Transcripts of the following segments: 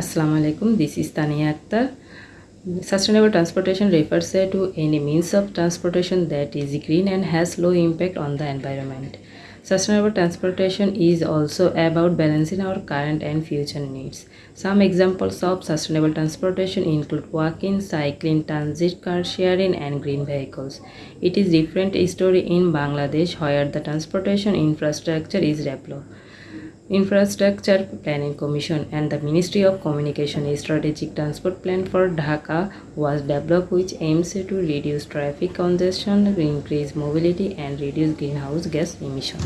Assalamu alaikum. This is Tania Akhtar. Sustainable transportation refers to any means of transportation that is green and has low impact on the environment. Sustainable transportation is also about balancing our current and future needs. Some examples of sustainable transportation include walking, cycling, transit, car sharing, and green vehicles. It is different story in Bangladesh where the transportation infrastructure is developed. Infrastructure Planning Commission and the Ministry of Communication a Strategic Transport Plan for Dhaka was developed which aims to reduce traffic congestion, increase mobility and reduce greenhouse gas emission.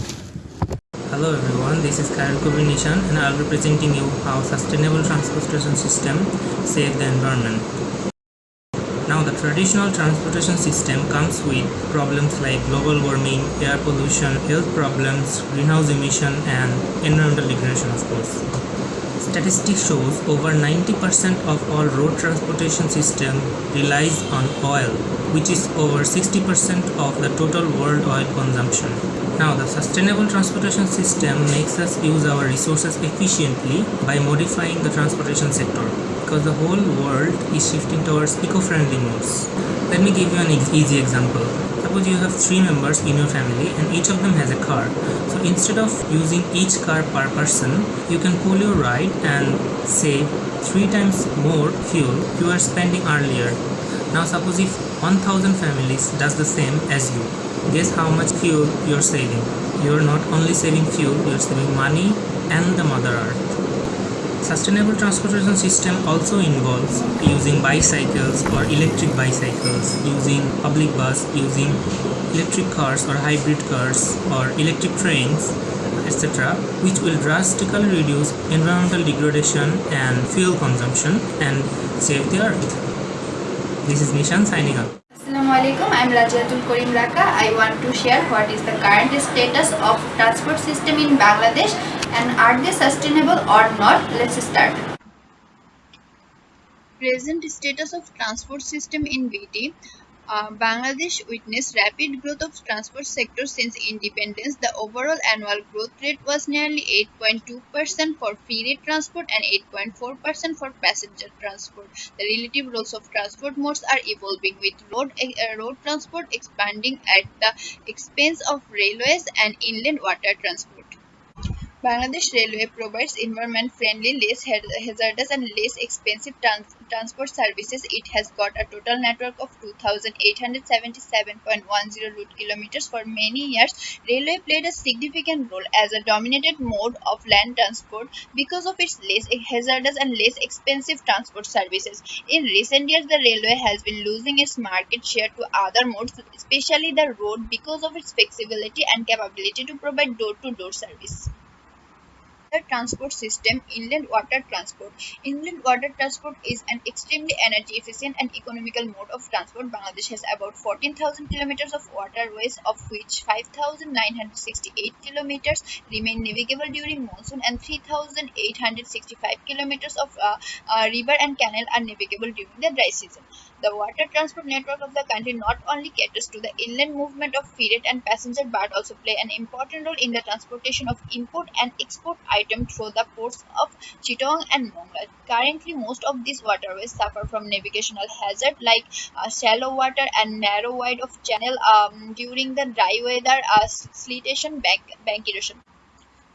Hello everyone, this is Karan Kubir and I will be presenting you how sustainable transportation system save the environment. Now the traditional transportation system comes with problems like global warming, air pollution, health problems, greenhouse emission and environmental degradation of course. Statistics shows over 90% of all road transportation system relies on oil which is over 60% of the total world oil consumption. Now the sustainable transportation system makes us use our resources efficiently by modifying the transportation sector because the whole world is shifting towards eco-friendly modes. Let me give you an easy example. Suppose you have three members in your family and each of them has a car. So instead of using each car per person, you can pull your ride and save three times more fuel you were spending earlier. Now suppose if 1000 families does the same as you, guess how much fuel you're saving. You're not only saving fuel, you're saving money and the mother earth. Sustainable transportation system also involves using bicycles or electric bicycles, using public bus, using electric cars or hybrid cars or electric trains etc which will drastically reduce environmental degradation and fuel consumption and save the earth. This is Nishan signing up. Assalamualaikum, I'm Rajatul Karim Raka. I want to share what is the current status of transport system in Bangladesh and are they sustainable or not? Let's start. Present status of transport system in BT uh, Bangladesh witnessed rapid growth of transport sector since independence. The overall annual growth rate was nearly 8.2% for free transport and 8.4% for passenger transport. The relative roles of transport modes are evolving with road, uh, road transport expanding at the expense of railways and inland water transport. Bangladesh Railway provides environment-friendly, less hazardous and less expensive trans transport services. It has got a total network of 2,877.10 route kilometers. For many years, railway played a significant role as a dominated mode of land transport because of its less hazardous and less expensive transport services. In recent years, the railway has been losing its market share to other modes, especially the road, because of its flexibility and capability to provide door-to-door -door service transport system inland water transport. Inland water transport is an extremely energy efficient and economical mode of transport. Bangladesh has about 14000 kilometers of waterways of which 5968 kilometers remain navigable during monsoon and 3865 kilometers of uh, uh, river and canal are navigable during the dry season the water transport network of the country not only caters to the inland movement of freight and passenger but also play an important role in the transportation of import and export items item through the ports of Chittagong and Mongla. Currently, most of these waterways suffer from navigational hazard like uh, shallow water and narrow wide of channel um, during the dry weather, uh, siltation, bank, bank erosion.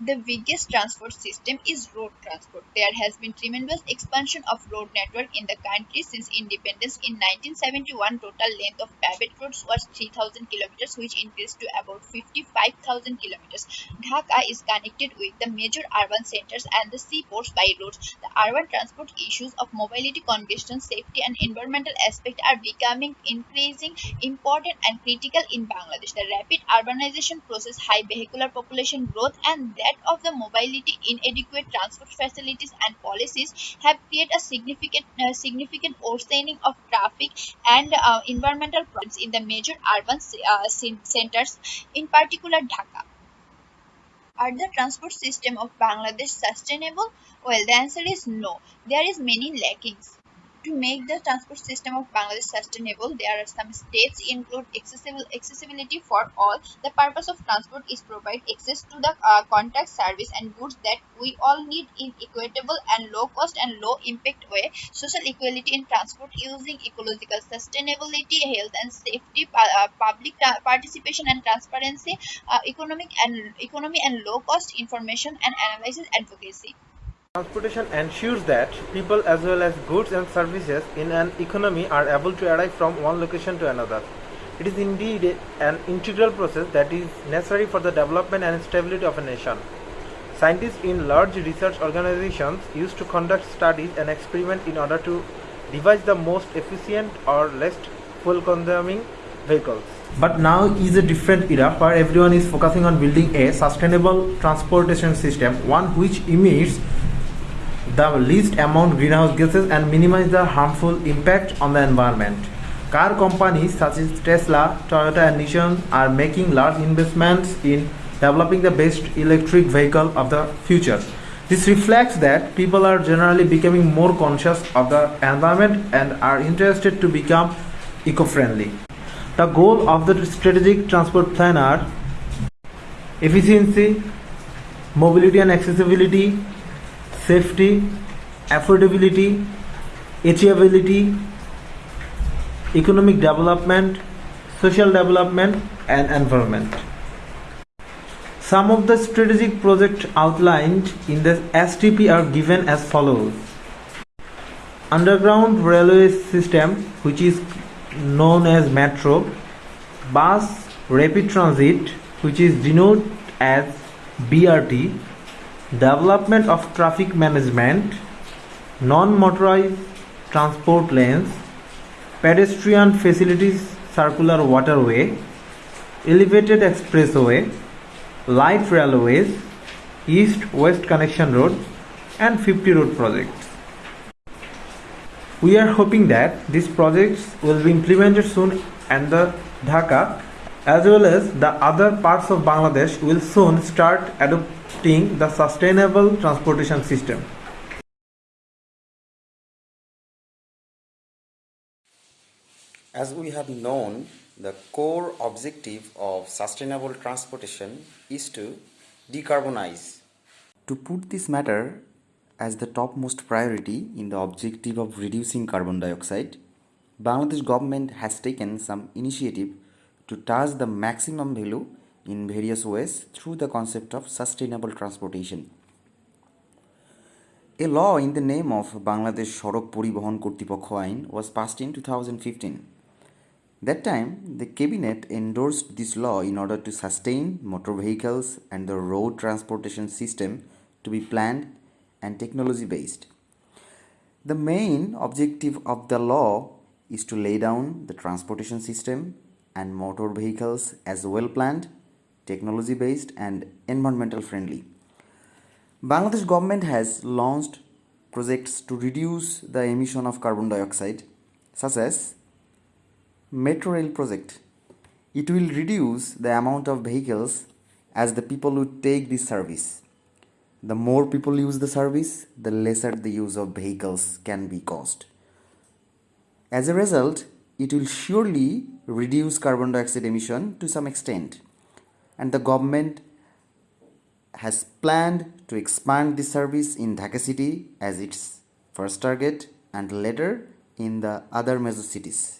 The biggest transport system is road transport. There has been tremendous expansion of road network in the country since independence. In 1971, total length of paved roads was 3000 kilometers which increased to about 55,000 kilometers. Dhaka is connected with the major urban centers and the seaports by roads. The urban transport issues of mobility, congestion, safety and environmental aspect are becoming increasing important and critical in Bangladesh. The rapid urbanization process, high vehicular population growth and that that of the mobility, inadequate transport facilities and policies have created a significant uh, significant worsening of traffic and uh, environmental problems in the major urban uh, centers, in particular Dhaka. Are the transport system of Bangladesh sustainable? Well, the answer is no. There is many lackings. To make the transport system of Bangladesh sustainable, there are some steps include accessible accessibility for all. The purpose of transport is provide access to the uh, contact service and goods that we all need in equitable and low cost and low impact way. Social equality in transport using ecological sustainability, health and safety, uh, public participation and transparency, uh, economic and economy and low cost information and analysis advocacy. Transportation ensures that people as well as goods and services in an economy are able to arrive from one location to another. It is indeed an integral process that is necessary for the development and stability of a nation. Scientists in large research organizations used to conduct studies and experiments in order to devise the most efficient or less fuel consuming vehicles. But now is a different era where everyone is focusing on building a sustainable transportation system, one which emits the least amount greenhouse gases and minimize the harmful impact on the environment. Car companies such as Tesla, Toyota and Nissan are making large investments in developing the best electric vehicle of the future. This reflects that people are generally becoming more conscious of the environment and are interested to become eco-friendly. The goal of the strategic transport plan are efficiency, mobility and accessibility, safety, affordability, achievability, economic development, social development, and environment. Some of the strategic projects outlined in the STP are given as follows. Underground railway system, which is known as metro, bus rapid transit, which is denoted as BRT, development of traffic management, non-motorized transport lanes, pedestrian facilities, circular waterway, elevated expressway, light railways, east-west connection road, and 50 road projects. We are hoping that these projects will be implemented soon and the Dhaka as well as the other parts of Bangladesh will soon start adopting the sustainable transportation system. As we have known, the core objective of sustainable transportation is to decarbonize. To put this matter as the topmost priority in the objective of reducing carbon dioxide, Bangladesh government has taken some initiative to touch the maximum value in various ways through the concept of sustainable transportation. A law in the name of Bangladesh Sorok Poribohon Kortipokho Ain was passed in 2015. That time, the cabinet endorsed this law in order to sustain motor vehicles and the road transportation system to be planned and technology based. The main objective of the law is to lay down the transportation system and motor vehicles as well planned, technology based and environmental friendly. Bangladesh government has launched projects to reduce the emission of carbon dioxide such as Metro Rail project. It will reduce the amount of vehicles as the people would take this service. The more people use the service, the lesser the use of vehicles can be caused. As a result, it will surely reduce carbon dioxide emission to some extent. And the government has planned to expand the service in Dhaka city as its first target and later in the other major cities.